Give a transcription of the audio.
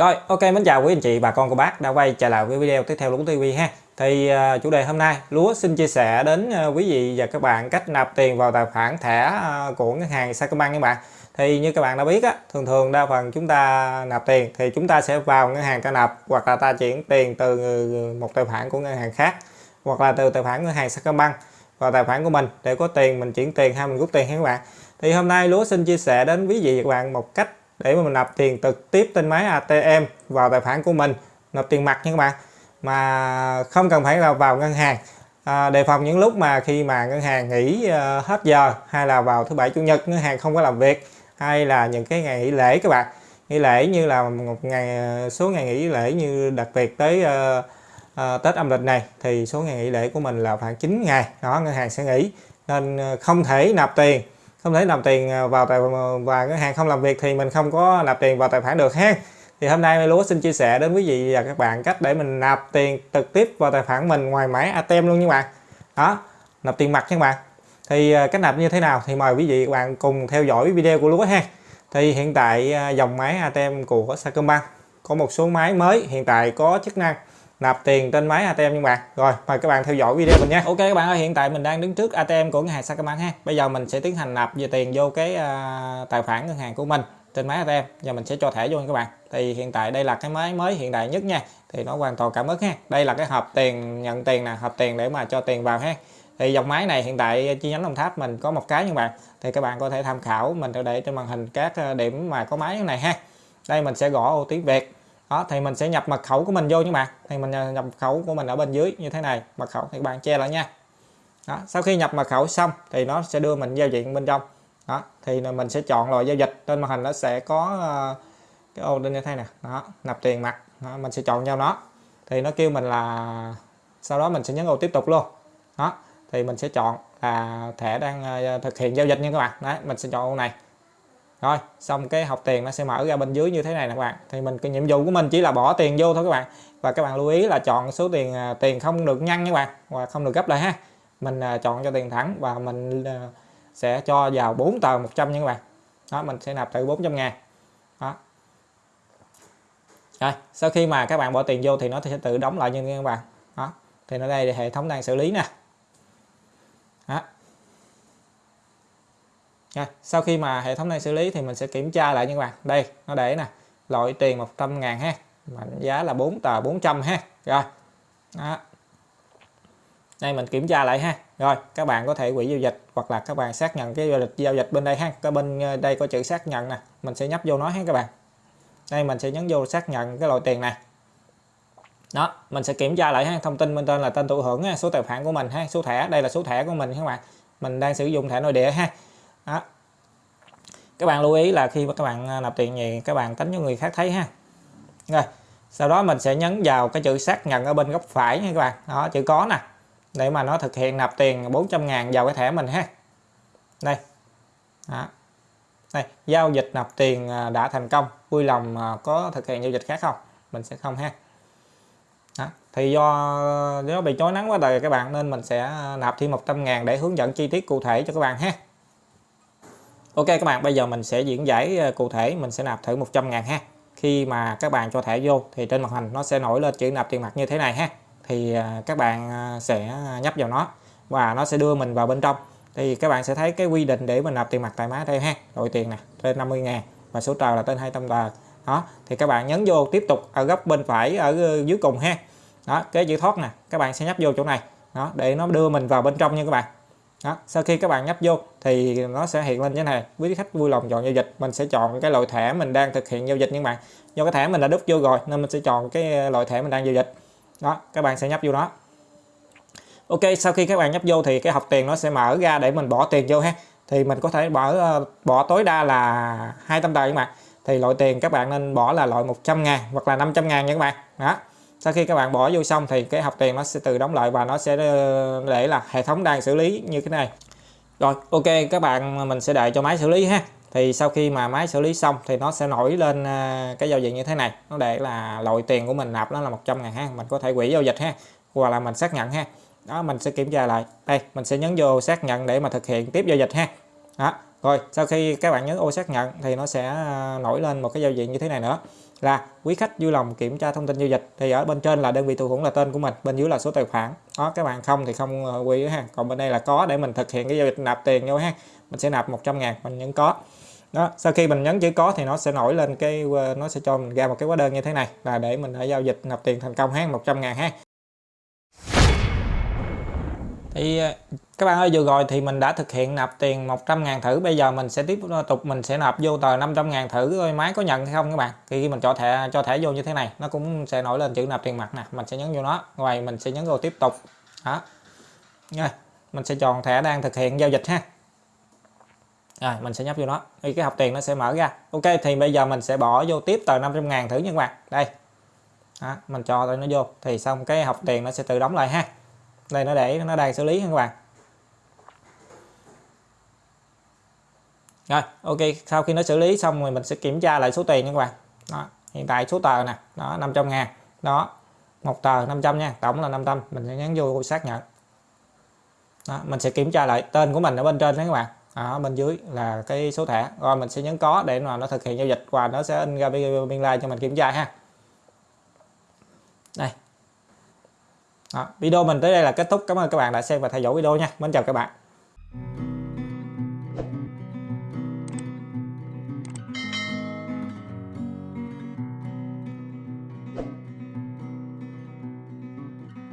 Rồi, ok mến chào quý anh chị, bà con cô bác đã quay trở lại với video tiếp theo Lúa TV ha. Thì uh, chủ đề hôm nay Lúa xin chia sẻ đến uh, quý vị và các bạn cách nạp tiền vào tài khoản thẻ uh, của ngân hàng Sacombank các bạn. Thì như các bạn đã biết á, thường thường đa phần chúng ta nạp tiền thì chúng ta sẽ vào ngân hàng ta nạp hoặc là ta chuyển tiền từ một tài khoản của ngân hàng khác hoặc là từ tài khoản ngân hàng Sacombank vào tài khoản của mình để có tiền mình chuyển tiền hay mình rút tiền ha các bạn. Thì hôm nay Lúa xin chia sẻ đến quý vị và các bạn một cách để mà mình nạp tiền trực tiếp trên máy ATM vào tài khoản của mình nạp tiền mặt nha các bạn. Mà không cần phải là vào ngân hàng. À, đề phòng những lúc mà khi mà ngân hàng nghỉ uh, hết giờ hay là vào thứ bảy chủ nhật ngân hàng không có làm việc hay là những cái ngày nghỉ lễ các bạn. Nghỉ lễ như là một ngày ờ, số ngày nghỉ lễ như đặc biệt tới uh, uh, Tết âm lịch này thì số ngày nghỉ lễ của mình là khoảng 9 ngày. Đó ngân hàng sẽ nghỉ. Nên không thể nạp tiền không thể nạp tiền à, vào tài và ngân hàng không làm việc thì mình không có nạp tiền vào tài khoản được ha. Thì hôm nay lúa xin chia sẻ đến quý vị và các bạn cách để mình nạp tiền trực tiếp vào tài khoản mình ngoài máy ATM luôn nha bạn. Đó, nạp tiền mặt nha các bạn. Thì à, cách nạp như thế nào thì mời quý vị các bạn cùng theo dõi video của lúa ha. Thì hiện tại à, dòng máy ATM của Sacombank có một số máy mới hiện tại có chức năng nạp tiền trên máy ATM nhưng bạn rồi mời các bạn theo dõi video mình nha ok các bạn ơi hiện tại mình đang đứng trước ATM của ngân hàng Sacombank ha. Bây giờ mình sẽ tiến hành nạp về tiền vô cái uh, tài khoản ngân hàng của mình trên máy ATM và mình sẽ cho thẻ vô nha các bạn. Thì hiện tại đây là cái máy mới hiện đại nhất nha. Thì nó hoàn toàn cảm ứng ha. Đây là cái hộp tiền nhận tiền nè hộp tiền để mà cho tiền vào ha. Thì dòng máy này hiện tại chi nhánh Đồng Tháp mình có một cái nha các bạn. Thì các bạn có thể tham khảo mình sẽ để trên màn hình các à, điểm mà có máy này ha. Đây mình sẽ gõ ô tiếng Việt đó thì mình sẽ nhập mật khẩu của mình vô nha bạn. Thì mình à, nhập mật khẩu của mình ở bên dưới như thế này mật khẩu thì các bạn che lại nha. Đó. sau khi nhập mật khẩu xong thì nó sẽ đưa mình giao diện bên trong. Đó thì mình sẽ chọn loại giao dịch trên màn hình nó sẽ có à, cái ô lên như thế này đó nạp tiền mặt. Đó, mình sẽ chọn nhau nó. Thì nó kêu mình là sau đó mình sẽ nhấn ô tiếp tục luôn. Đó thì mình sẽ chọn là thẻ đang à, thực hiện giao dịch nha các bạn. Đấy mình sẽ chọn ô này rồi, xong cái học tiền nó sẽ mở ra bên dưới như thế này nè các bạn. Thì mình, cái nhiệm vụ của mình chỉ là bỏ tiền vô thôi các bạn. Và các bạn lưu ý là chọn số tiền à, tiền không được nhăn nha các bạn, và không được gấp lại ha. Mình à, chọn cho tiền thẳng và mình à, sẽ cho vào 4 tờ 100 nha các bạn. Đó, mình sẽ nạp từ 400 ngàn. Đó. Rồi, sau khi mà các bạn bỏ tiền vô thì nó sẽ tự đóng lại như các bạn. Đó, thì nó đây hệ thống đang xử lý nè. Đó nha. sau khi mà hệ thống này xử lý thì mình sẽ kiểm tra lại nha các bạn. Đây, nó để nè, loại tiền 100 ngàn ha, mệnh giá là 4 tờ 400 ha. Rồi, đó. đây mình kiểm tra lại ha. Rồi, các bạn có thể quỹ giao dịch hoặc là các bạn xác nhận cái giao dịch giao dịch bên đây ha. Cái bên ờ, đây có chữ xác nhận nè, mình sẽ nhấp vô nó ha các bạn. Đây, mình sẽ nhấn vô xác nhận cái loại tiền này. Đó, mình sẽ kiểm tra lại ha. Thông tin bên trên là tên thụ hưởng số tài khoản của mình ha, số thẻ, đây là số thẻ của mình các bạn. Mình đang sử dụng thẻ nội địa ha đó. các bạn lưu ý là khi mà các bạn à, nạp tiền gì các bạn tính cho người khác thấy ha. Rồi, sau đó mình sẽ nhấn vào cái chữ xác nhận ở bên góc phải nha các bạn. Đó, chữ có nè. Để mà nó thực hiện nạp tiền 400 ngàn vào cái thẻ mình ha. Đây. Đó. đây, giao dịch nạp tiền à, đã thành công. Vui lòng à, có thực hiện giao dịch khác không? Mình sẽ không ha. Đó. thì do nó bị chói nắng quá đời các bạn nên mình sẽ nạp thêm 100 ngàn để hướng dẫn chi tiết cụ thể cho các bạn ha. Ok các bạn, bây giờ mình sẽ diễn giải ờ, cụ thể, mình sẽ nạp thử 100 ngàn ha. Khi mà các bạn cho thẻ vô thì trên màn hình nó sẽ nổi lên chữ nạp tiền mặt như thế này ha. Thì ờ, các bạn ờ, sẽ nhấp vào nó và nó sẽ đưa mình vào bên trong. Thì các bạn sẽ thấy cái quy định để mình nạp tiền mặt tại máy đây ha. Đội tiền nè, trên 50 ngàn và số tờ là trên 200 tờ. Đó, thì các bạn nhấn vô tiếp tục ở góc bên phải, ở dưới cùng ha. Đó, cái chữ thoát nè, các bạn sẽ nhấp vô chỗ này. Đó, để nó đưa mình vào bên trong nha các bạn đó. sau khi các bạn nhấp vô thì nó sẽ hiện lên như thế này. Quý khách vui lòng chọn giao dịch, mình sẽ chọn cái loại thẻ mình đang thực hiện giao dịch nhưng bạn. Do cái thẻ mình đã đúc vô rồi nên mình sẽ chọn cái ờ, loại thẻ mình đang giao dịch. Đó, các bạn sẽ nhấp vô đó. Ok, sau khi các bạn nhấp vô thì cái học tiền nó sẽ mở ra để mình bỏ tiền vô ha. Thì mình có thể bỏ ờ, bỏ tối đa là 200 tờ các bạn. Thì loại tiền các bạn nên bỏ là loại 100 ngàn hoặc là 500 ngàn nha các bạn. Đó sau khi các bạn bỏ vô xong thì cái học tiền nó sẽ tự đóng lại và nó sẽ ờ, để là hệ thống đang xử lý như thế này. Rồi, ok, các bạn ờ, mình sẽ đợi cho máy xử lý ha. Thì sau khi mà máy xử lý xong thì nó sẽ nổi lên ờ, cái giao diện như thế này. Nó để là loại tiền của mình nạp nó là 100 ngàn ha. Mình có thể quỹ giao dịch ha, hoặc là mình xác nhận ha. Đó, mình sẽ kiểm tra lại. Đây, mình sẽ nhấn vô xác nhận để mà thực hiện tiếp giao dịch ha. Đó, rồi, sau khi các bạn nhấn ô xác nhận thì nó sẽ nổi lên một cái giao diện như thế này nữa là quý khách vui lòng kiểm tra thông tin giao dịch. Thì ở bên trên là đơn vị thụ hưởng là tên của mình, bên dưới là số tài khoản. Đó, các bạn không thì không ờ, quý ha còn bên đây là có để mình thực hiện cái giao dịch nạp tiền nhau ha mình sẽ nạp 100 ngàn, mình nhấn có. Đó, sau khi mình nhấn chữ có thì nó sẽ nổi lên cái ờ, nó sẽ cho mình ra một cái hóa đơn như thế này là để mình đã giao dịch nạp tiền thành công ha 100 ngàn ha thì ờ, các bạn ơi vừa rồi thì mình đã thực hiện nạp tiền 100 ngàn thử. Bây giờ mình sẽ tiếp tục ờ, mình sẽ nạp vô tờ 500 ngàn thử. Coi máy có nhận hay không các bạn? Khi mình cho thẻ cho thẻ vô như thế này nó cũng sẽ nổi lên chữ nạp tiền mặt nè. Mình sẽ nhấn vô nó. Rồi mình sẽ nhấn vô tiếp tục. Đó. Rồi mình sẽ chọn thẻ đang thực hiện giao dịch ha. Rồi mình sẽ nhấp vô nó. Thì cái học tiền nó sẽ mở ra. Ok thì bây giờ mình sẽ bỏ vô tiếp tờ 500 ngàn thử nha các bạn. Đây. Đó, mình cho nó vô. Thì xong cái học tiền nó sẽ tự đóng lại ha đây nó để nó đang xử lý các bạn. Rồi ok sau khi nó xử lý xong rồi mình sẽ kiểm tra lại số tiền nha các bạn. Đó hiện tại số tờ nè đó 500 ngàn. Đó một tờ 500 nha tổng là 500 mình sẽ nhấn vô xác nhận. Đó, mình sẽ kiểm tra lại tên của mình ở bên trên đó các bạn. Ở bên dưới là cái số thẻ. Rồi mình sẽ nhấn có để mà nó thực hiện giao dịch và nó sẽ in ra biên lai cho mình kiểm tra ha. Đây đó, video mình tới đây là kết thúc. Cảm ơn các bạn đã xem và theo dõi video nha. Mến chào các bạn.